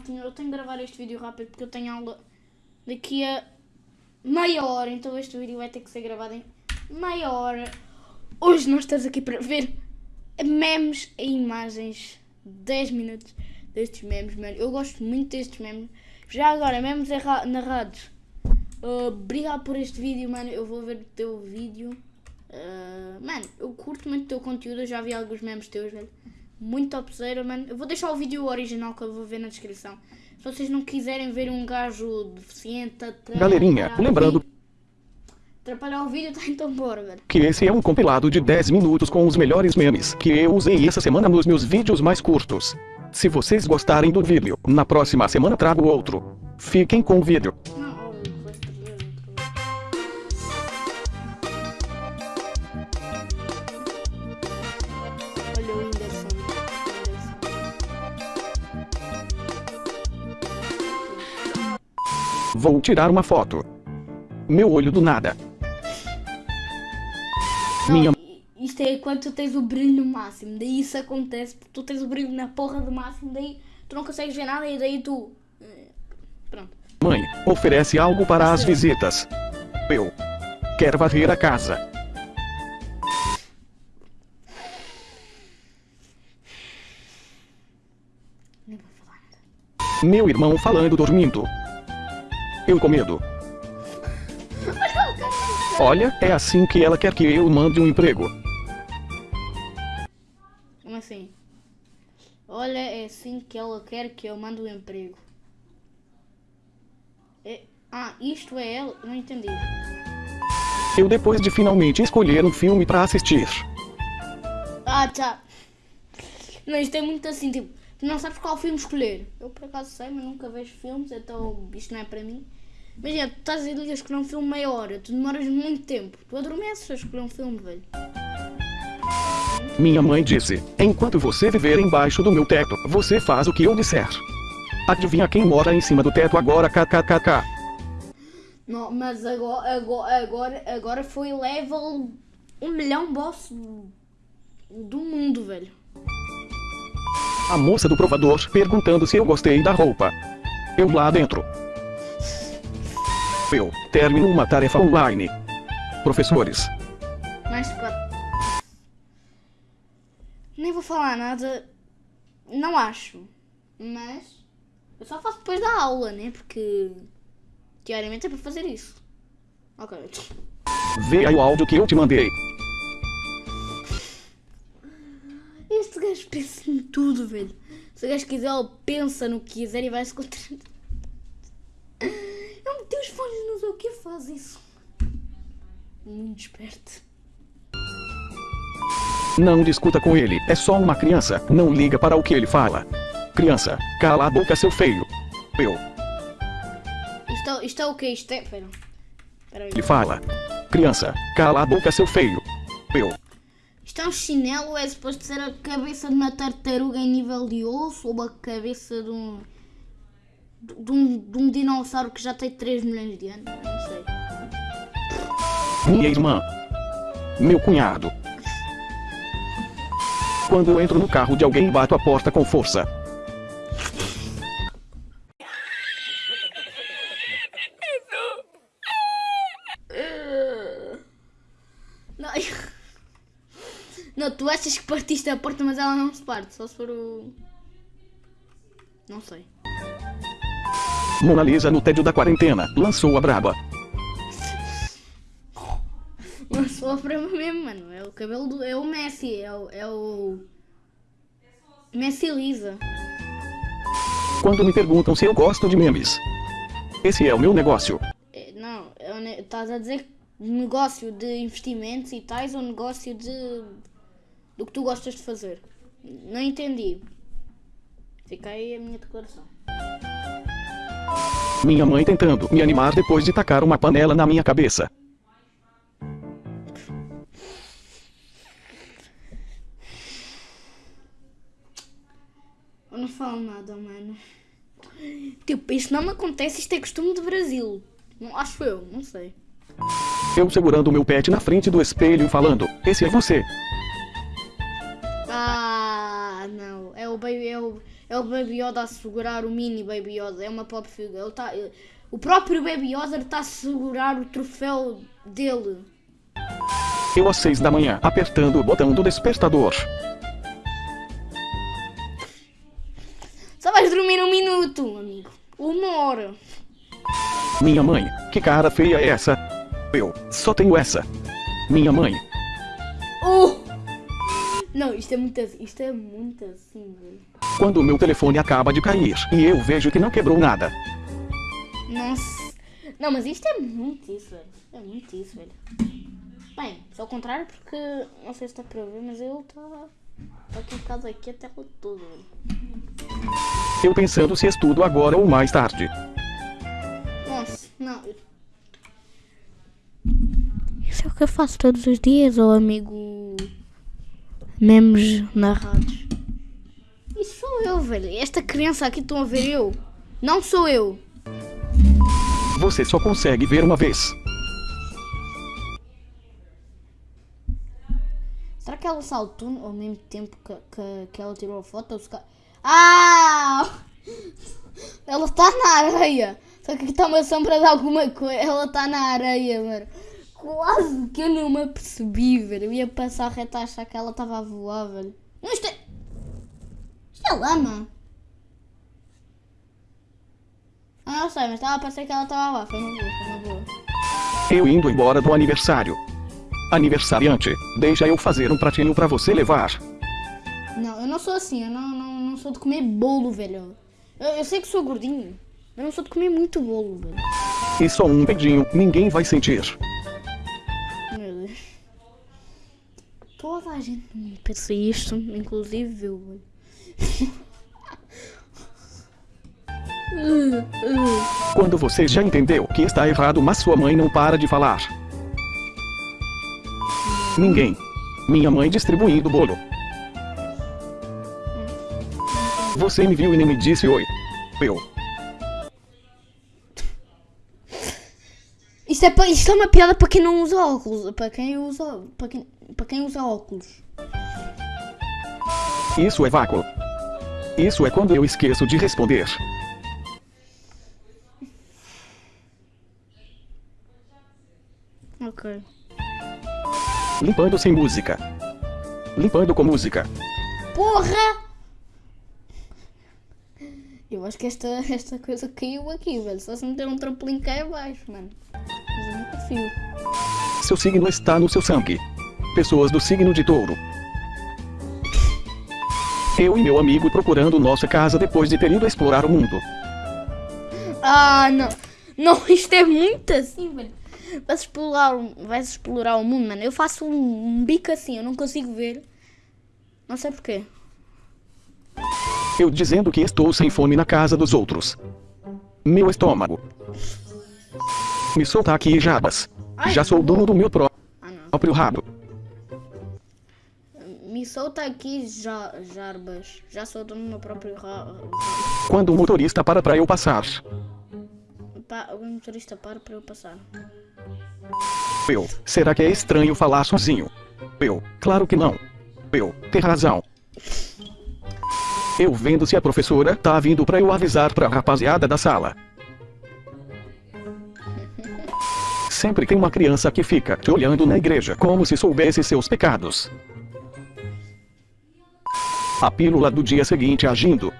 maltinha, eu tenho que gravar este vídeo rápido porque eu tenho aula daqui a meia hora, então este vídeo vai ter que ser gravado em meia hora. Hoje nós estamos aqui para ver memes e imagens, 10 minutos destes memes, mano. Eu gosto muito destes memes. Já agora, memes narrados. Uh, obrigado por este vídeo, mano. Eu vou ver o teu vídeo. Uh, mano, eu curto muito o teu conteúdo. Eu já vi alguns memes teus, velho. Muito topzera, mano. Eu vou deixar o vídeo original que eu vou ver na descrição. Se vocês não quiserem ver um gajo deficiente... Galerinha, lembrando... Atrapalhar o vídeo, tá então bora, velho. Que esse é um compilado de 10 minutos com os melhores memes que eu usei essa semana nos meus vídeos mais curtos. Se vocês gostarem do vídeo, na próxima semana trago outro. Fiquem com o vídeo. Vou tirar uma foto. Meu olho do nada. Não, Minha... Isto é quando tu tens o brilho no máximo. Daí isso acontece tu tens o brilho na porra do máximo. Daí tu não consegues ver nada e daí tu... Eh, pronto. Mãe, oferece algo para as visitas. Eu. Quero varrer a casa. Meu irmão falando dormindo. Eu com medo. Olha, é assim que ela quer que eu mande um emprego. Como assim? Olha, é assim que ela quer que eu mande um emprego. É... Ah, isto é ela? Não entendi. Eu depois de finalmente escolher um filme pra assistir. Ah, tá. Não, isto é muito assim, tipo, tu não sabes qual filme escolher. Eu por acaso sei, mas nunca vejo filmes, então isto não é para mim. Imagina, tu estás a escolher um filme meia hora, tu demoras muito tempo. Tu adormeces a escolher um filme, velho. Minha mãe disse, enquanto você viver embaixo do meu teto, você faz o que eu disser. Adivinha quem mora em cima do teto agora, kkkk. Não, mas agora, agora, agora, agora foi level um milhão boss do mundo, velho. A moça do provador perguntando se eu gostei da roupa. Eu lá dentro. Eu termino uma tarefa online. Professores. Mais quatro. Nem vou falar nada. Não acho. Mas. Eu só faço depois da aula, né? Porque. Teoricamente é para fazer isso. Ok. Vê aí o áudio que eu te mandei. Este gajo pensa em tudo, velho. Se o gajo quiser, ele pensa no que quiser e vai se contra os fones não sei o que faz isso. Muito esperto. Não discuta com ele, é só uma criança, não liga para o que ele fala. Criança, cala a boca seu feio. Eu. Isto, é, isto é o que? Isto é... Pera. Pera ele fala. Criança, cala a boca seu feio. Eu. Isto é um chinelo, é suposto ser a cabeça de uma tartaruga em nível de osso ou a cabeça de um de um, de um dinossauro que já tem 3 milhões de anos. Não sei. Minha irmã. Meu cunhado. Quando eu entro no carro de alguém bato a porta com força. Não, não, tu achas que partiste a porta, mas ela não se parte, só se for o... Não sei. Mona Lisa no tédio da quarentena, lançou a braba. Lançou a braba mesmo, mano. É o cabelo do... É o Messi, é o... É o... Messi Lisa. Quando me perguntam se eu gosto de memes. Esse é o meu negócio. É, não, estás a dizer negócio de investimentos e tais ou negócio de... Do que tu gostas de fazer. Não entendi. Fica aí a minha declaração. Minha mãe tentando me animar depois de tacar uma panela na minha cabeça. Eu não falo nada, mano. Tipo, isso não me acontece, isto é costume do Brasil. Não acho eu, não sei. Eu segurando o meu pet na frente do espelho falando, esse é você. Ah, não. É o, é o, é o Baby Yoda a segurar o mini Baby Yoda. É uma pop figure. Ele tá, ele- o próprio Baby Yoda está a segurar o troféu dele. Eu às seis da manhã, apertando o botão do despertador. Só vais dormir um minuto, amigo. Uma hora. Minha mãe, que cara feia é essa? Eu só tenho essa. Minha mãe, Oh! Não, isto é muito assim. Isto é muito assim, velho. Quando o meu telefone acaba de cair e eu vejo que não quebrou nada. Nossa. Não, mas isto é muito isso, velho. É muito isso, velho. Bem, só ao contrário porque não sei se está para ver, mas ele está. Está aqui em casa aqui até todo, velho. Eu pensando se estudo agora ou mais tarde. Nossa, não. Isso é o que eu faço todos os dias, ô amigo. Memes narrados. Esta criança aqui estão a ver eu. Não sou eu. Você só consegue ver uma vez. Será que ela saltou ao mesmo tempo que, que, que ela tirou a foto? Ou se ca- Ah! Ela está na areia. Só que aqui está uma sombra de alguma coisa. Ela está na areia, mano. Quase que eu não me apercebi, velho. Eu ia passar reto a achar que ela estava a voar, velho. Não, isto é... É lama. Ah, não sei, mas estava a parecer que ela estava lá. Foi uma boa, foi uma boa. Eu indo embora do aniversário. Aniversariante, deixa eu fazer um pratinho pra você levar. Não, eu não sou assim, eu não, não, não sou de comer bolo, velho. Eu, eu sei que sou gordinho, eu não sou de comer muito bolo, velho. E só um beijinho, ninguém vai sentir. Meu Deus. Toda a gente me pensa isto, inclusive eu, velho. Quando você já entendeu que está errado, mas sua mãe não para de falar. Ninguém. Minha mãe distribuindo bolo. Você me viu e nem me disse oi. Eu. Isto, é, isto é uma piada para quem não usa óculos. Para quem usa, para quem, para quem usa óculos. Isso é vácuo. Isso é quando eu esqueço de responder. Ok. Limpando sem música. Limpando com música. Porra! Eu acho que esta, esta coisa caiu aqui, velho. Só se não der um trampolim cá abaixo, mano. Mas eu não confio. Seu signo está no seu sangue. Pessoas do signo de touro. Eu e meu amigo procurando nossa casa depois de ter ido explorar o mundo. Ah, não. Não, isto é muito assim, velho. Vais explorar, vais explorar o mundo, mano. Eu faço um, um bico assim, eu não consigo ver. Não sei porquê. Eu dizendo que estou sem fome na casa dos outros. Meu estômago. Me solta aqui, Jabas. Ai, Já sou dono do meu pró- Ah, próprio rabo. Me solta aqui, já, Jarbas. Já dono do meu próprio Quando o motorista para pra eu passar. Pa, o motorista para para eu passar. Eu. Será que é estranho falar sozinho? Eu. Claro que não. Eu. Tem razão. Eu vendo se a professora tá vindo pra eu avisar pra rapaziada da sala. Sempre tem uma criança que fica te olhando na igreja como se soubesse seus pecados. A pílula do dia seguinte agindo.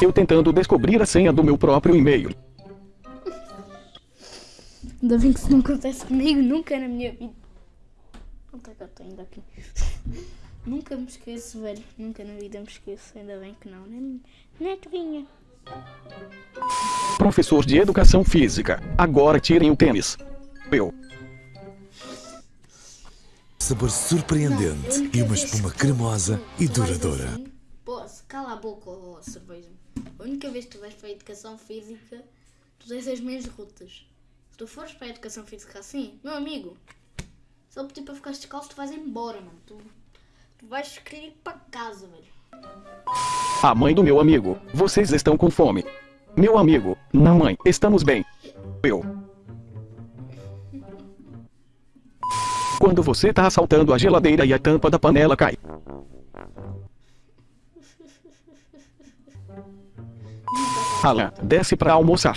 Eu tentando descobrir a senha do meu próprio e-mail. Ainda bem que isso não acontece comigo nunca na minha vida. Onde é que eu estou ainda aqui? nunca me esqueço, velho. Nunca na vida me esqueço. Ainda bem que não. Nem, nem. Professor de Educação Física. Agora tirem o tênis. Eu. Sabor surpreendente e uma espuma cremosa e duradoura. Pô, se cala a boca, ó, cerveja. A única vez que tu vais para a educação física, tu tens as minhas rutas. Se tu fores para a educação física assim, meu amigo, se ele pedir para ficar descalço, tu vais embora, mano. Tu, tu vais querer ir para casa, velho. A mãe do meu amigo. Vocês estão com fome. Meu amigo. Não, mãe. Estamos bem. Eu. Quando você tá assaltando a geladeira e a tampa da panela cai. Alan, desce pra almoçar.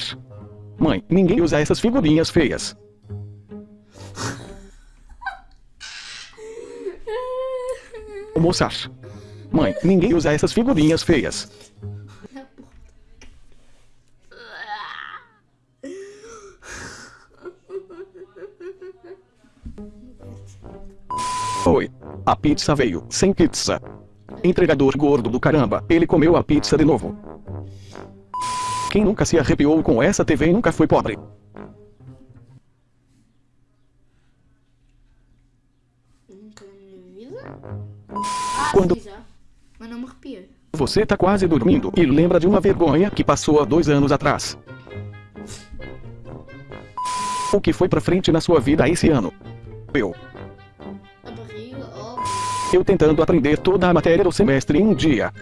Mãe, ninguém usa essas figurinhas feias. Almoçar. Mãe, ninguém usa essas figurinhas feias. Oi. A pizza veio, sem pizza. Entregador gordo do caramba, ele comeu a pizza de novo. Quem nunca se arrepiou com essa TV e nunca foi pobre? Ah, Quando-. Mas não me arrepia. Você tá quase dormindo e lembra de uma vergonha que passou há dois anos atrás. O que foi pra frente na sua vida esse ano? Eu. Eu tentando aprender toda a matéria do semestre em um dia.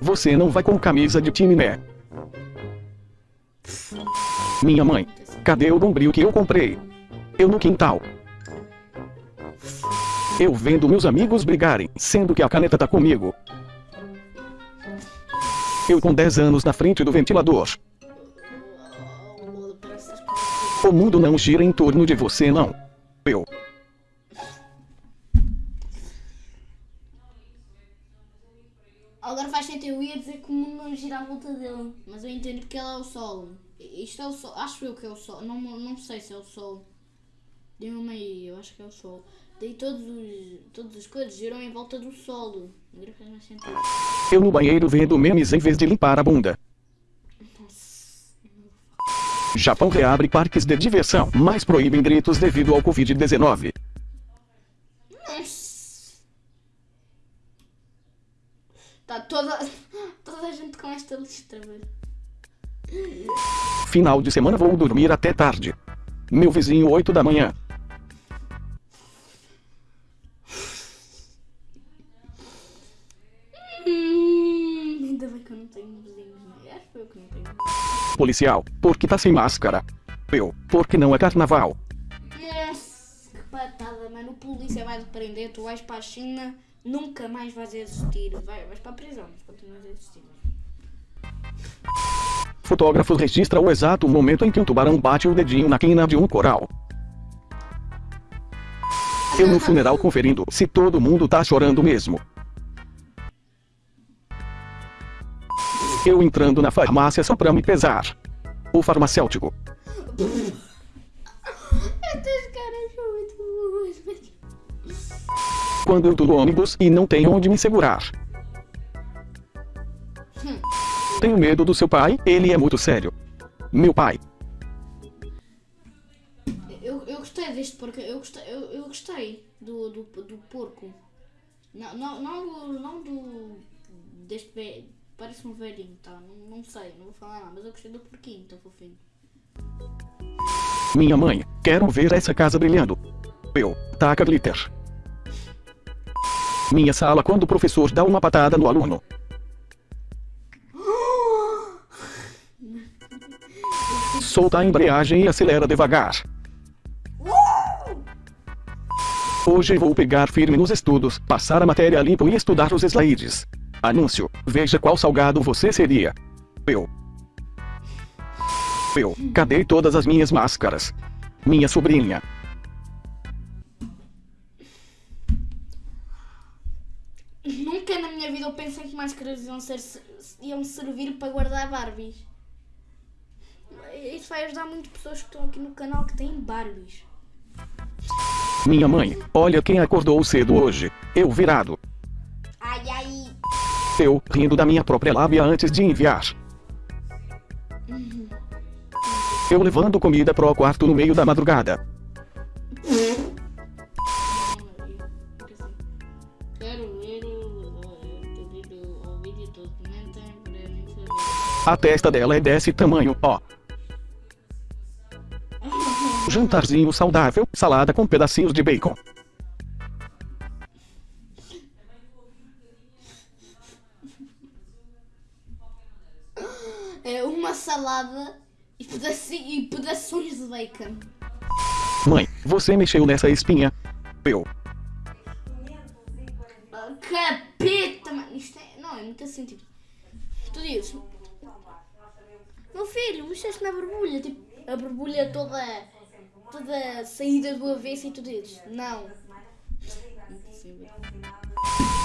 Você não vai com camisa de time, né? Minha mãe. Cadê o bombril que eu comprei? Eu no quintal. Eu vendo meus amigos brigarem, sendo que a caneta tá comigo. Eu com 10 anos na frente do ventilador. O mundo não gira em torno de você, não. Eu. Agora faz sentido, eu ia dizer que o mundo não gira à volta dele, mas eu entendo porque ele é o Sol. Isto é o Sol, acho eu que é o Sol, não, não sei se é o Sol. Dê-me aí, eu acho que é o Sol. Daí todos os, todas as coisas giram em volta do Sol. Agora faz mais sentido. Eu no banheiro vendo memes em vez de limpar a bunda. Nossa. Japão reabre parques de diversão, mas proíbem gritos devido ao Covid-19. Nossa. Tá toda, toda a gente com esta lista, velho. Final de semana vou dormir até tarde. Meu vizinho 8 da manhã. Hum, ainda bem que eu não tenho vizinhos, né? Acho que eu que não tenho. Policial, porque tá sem máscara. Eu, porque não é carnaval. Nossa, que patada, mano. O polícia vai te prender, tu vais para a China, nunca mais vais existir. Vai, vais para a prisão, mas continuas a existir. Fotógrafo registra o exato momento em que um tubarão bate o dedinho na quina de um coral. Eu no funeral conferindo se todo mundo tá chorando mesmo. Eu entrando na farmácia só pra me pesar. O farmacêutico. Quando eu tô no ônibus e não tenho onde me segurar. Tenho medo do seu pai, ele é muito sério. Meu pai. Eu, eu gostei deste porco, eu gostei, eu, eu gostei do, do, do porco. Não, não, não, do, não do. deste velho. Parece um velhinho, tá? Não, não sei, não vou falar nada, mas eu gostei do porquinho, tão fofinho. Minha mãe, quero ver essa casa brilhando. Eu, taca glitter. Minha sala quando o professor dá uma patada no aluno. Solta a embreagem e acelera devagar. Hoje vou pegar firme nos estudos, passar a matéria limpo e estudar os slides. Anúncio, veja qual salgado você seria. Eu. Eu, cadê todas as minhas máscaras? Minha sobrinha. Eu pensei que máscaras iam, ser, iam servir para guardar Barbies. Isso vai ajudar muito pessoas que estão aqui no canal que têm Barbies. Minha mãe, olha quem acordou cedo hoje. Eu virado. Ai, ai. Eu, rindo da minha própria lábia antes de enviar. Eu levando comida pro quarto no meio da madrugada. A testa dela é desse tamanho, ó. Jantarzinho saudável, salada com pedacinhos de bacon. É uma salada e, e pedaços de bacon. Mãe, você mexeu nessa espinha. Eu. mano, isto é. Não, é muito assim, tipo. Tu dizes. Meu filho, mexeste na borbulha, tipo, a borbulha toda. toda saída do avesso e tu dizes. Não.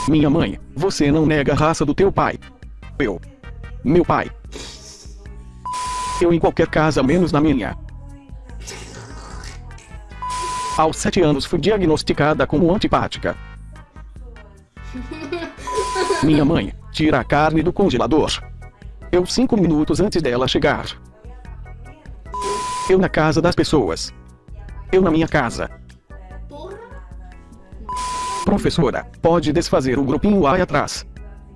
Minha mãe, você não nega a raça do teu pai. Eu. Meu pai. Eu em qualquer casa menos na minha. Aos sete anos fui diagnosticada como antipática. Minha mãe, tira a carne do congelador. Eu cinco minutos antes dela chegar. Eu na casa das pessoas. Eu na minha casa. Porra! Professora, pode desfazer o grupinho aí atrás.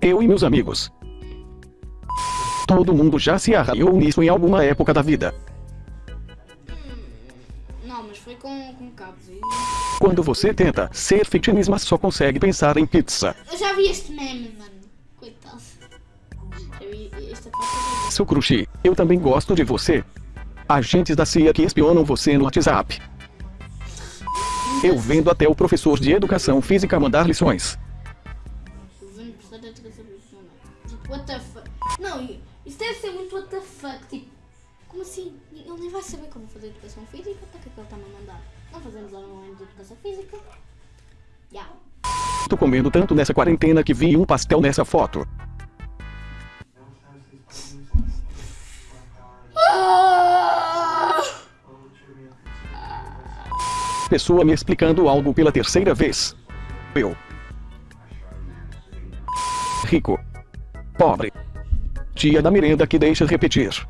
Eu e meus amigos. Todo mundo já se arraiou nisso em alguma época da vida. Não, mas foi com, com cabos. e- Quando você tenta ser fitness, mas só consegue pensar em pizza. Eu já vi este meme, mano. Seu crushi, eu também gosto de você. Agentes da CIA que espionam você no WhatsApp. Eu vendo até o professor de educação física mandar lições. Não. Tipo, what the fuck? Não, i- isso deve ser muito what the fuck. Tipo, como assim? Ele nem vai saber como fazer educação física. Para que é que ele está-me a mandar? Não fazemos online de educação física. Já. Tô comendo tanto nessa quarentena que vi um pastel nessa foto. Pessoa me explicando algo pela terceira vez. Eu. Rico. Pobre. Tia da merenda que deixa repetir.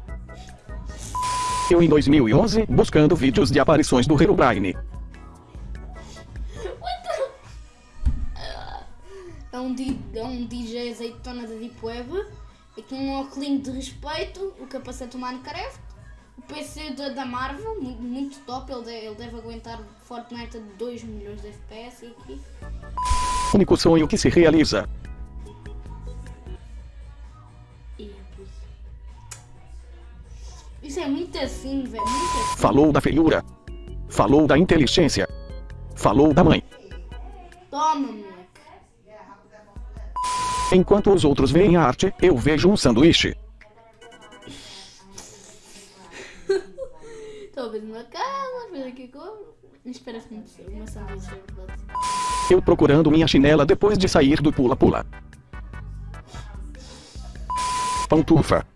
Eu em 2011, buscando vídeos de aparições do Herobrine. É um, é um DJ azeitona da Deep Web. Com um óculos de respeito. O capacete do Minecraft. O PC da, da Marvel. Muito, muito top. Ele, de- ele deve aguentar Fortnite a 2 milhões de FPS. E aqui. Único sonho que se realiza. Isso. Isso é muito assim, velho. Muito assim. Falou da feiura. Falou da inteligência. Falou da mãe. Toma, moleque. Enquanto os outros veem a arte, eu vejo um sanduíche. Talvez numa casa, aqui como. Uma sanduíche. Eu procurando minha chinela depois de sair do pula-pula. Pantufa.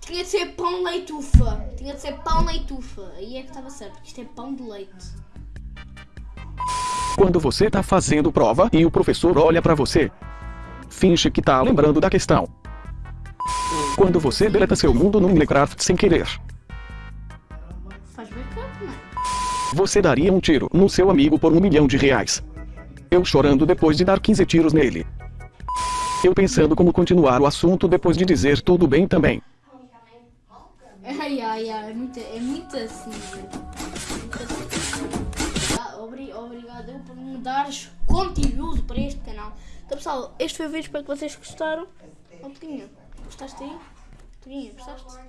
Tinha de ser pão leitufa. Tinha de ser pão leitufa. Aí é que estava certo, porque isto é pão de leite. Quando você tá fazendo prova e o professor olha pra você. Finge que tá lembrando da questão. Quando você deleta seu mundo no Minecraft sem querer. Você daria um tiro no seu amigo por um milhão de reais. Eu chorando depois de dar 15 tiros nele. Eu pensando como continuar o assunto depois de dizer tudo bem também. Ai, ai, ai. É muito, é muito assim, assim. Obri- Obrigado por me dares conteúdo para este canal. Então, pessoal, este foi o vídeo. Espero que vocês gostaram. Oh, Tuguinha, gostaste aí? Tuguinha, gostaste? Gostaste?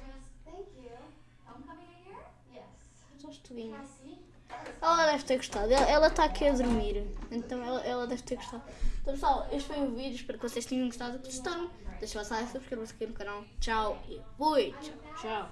Ela deve ter gostado. Ela- Ela está aqui a dormir. Então ela, ela deve ter gostado. Então pessoal, este foi o vídeo. Espero que vocês tenham gostado. Gostaram? Deixa o like, subscrevam-se aqui no canal. Tchau e fui. Tchau, tchau.